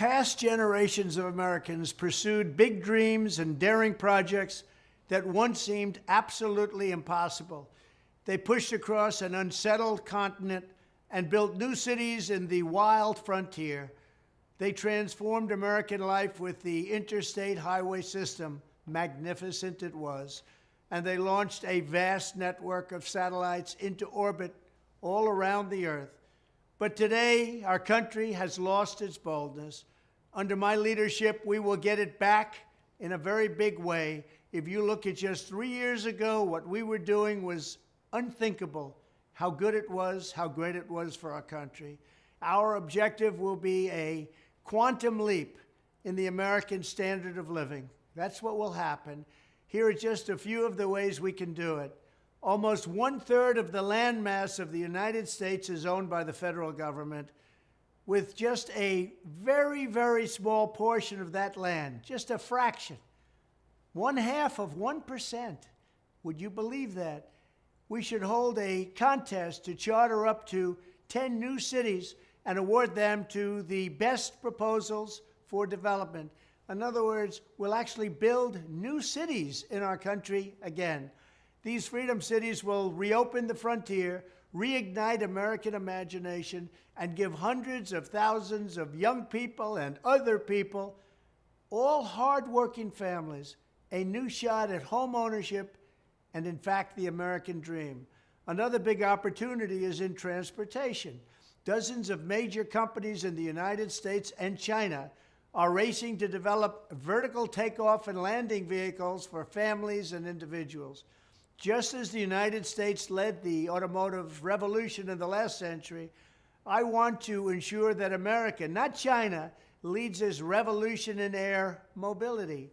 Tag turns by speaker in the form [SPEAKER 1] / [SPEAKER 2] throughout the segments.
[SPEAKER 1] Past generations of Americans pursued big dreams and daring projects that once seemed absolutely impossible. They pushed across an unsettled continent and built new cities in the wild frontier. They transformed American life with the interstate highway system. Magnificent it was. And they launched a vast network of satellites into orbit all around the earth. But today, our country has lost its boldness. Under my leadership, we will get it back in a very big way. If you look at just three years ago, what we were doing was unthinkable how good it was, how great it was for our country. Our objective will be a quantum leap in the American standard of living. That's what will happen. Here are just a few of the ways we can do it. Almost one third of the landmass of the United States is owned by the federal government, with just a very, very small portion of that land, just a fraction, one half of 1%. Would you believe that? we should hold a contest to charter up to 10 new cities and award them to the best proposals for development. In other words, we'll actually build new cities in our country again. These freedom cities will reopen the frontier, reignite American imagination, and give hundreds of thousands of young people and other people, all hardworking families, a new shot at home ownership and, in fact, the American dream. Another big opportunity is in transportation. Dozens of major companies in the United States and China are racing to develop vertical takeoff and landing vehicles for families and individuals. Just as the United States led the automotive revolution in the last century, I want to ensure that America, not China, leads this revolution in air mobility.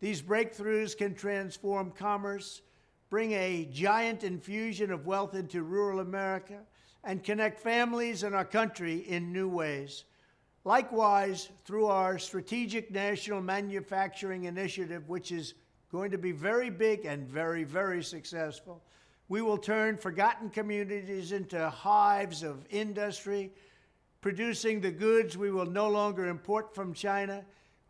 [SPEAKER 1] These breakthroughs can transform commerce, bring a giant infusion of wealth into rural America, and connect families and our country in new ways. Likewise, through our Strategic National Manufacturing Initiative, which is going to be very big and very, very successful, we will turn forgotten communities into hives of industry, producing the goods we will no longer import from China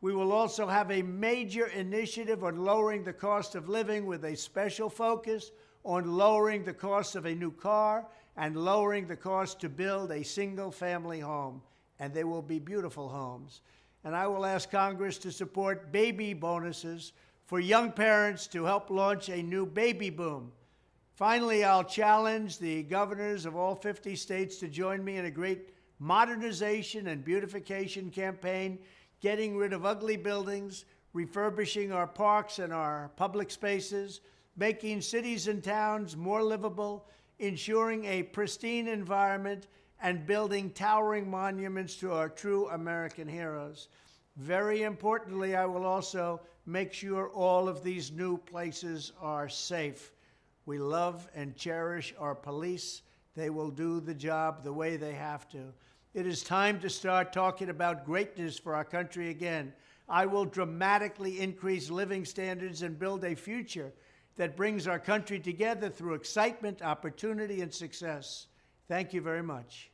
[SPEAKER 1] we will also have a major initiative on lowering the cost of living with a special focus on lowering the cost of a new car and lowering the cost to build a single family home. And they will be beautiful homes. And I will ask Congress to support baby bonuses for young parents to help launch a new baby boom. Finally, I'll challenge the governors of all 50 states to join me in a great modernization and beautification campaign getting rid of ugly buildings, refurbishing our parks and our public spaces, making cities and towns more livable, ensuring a pristine environment, and building towering monuments to our true American heroes. Very importantly, I will also make sure all of these new places are safe. We love and cherish our police. They will do the job the way they have to. It is time to start talking about greatness for our country again. I will dramatically increase living standards and build a future that brings our country together through excitement, opportunity, and success. Thank you very much.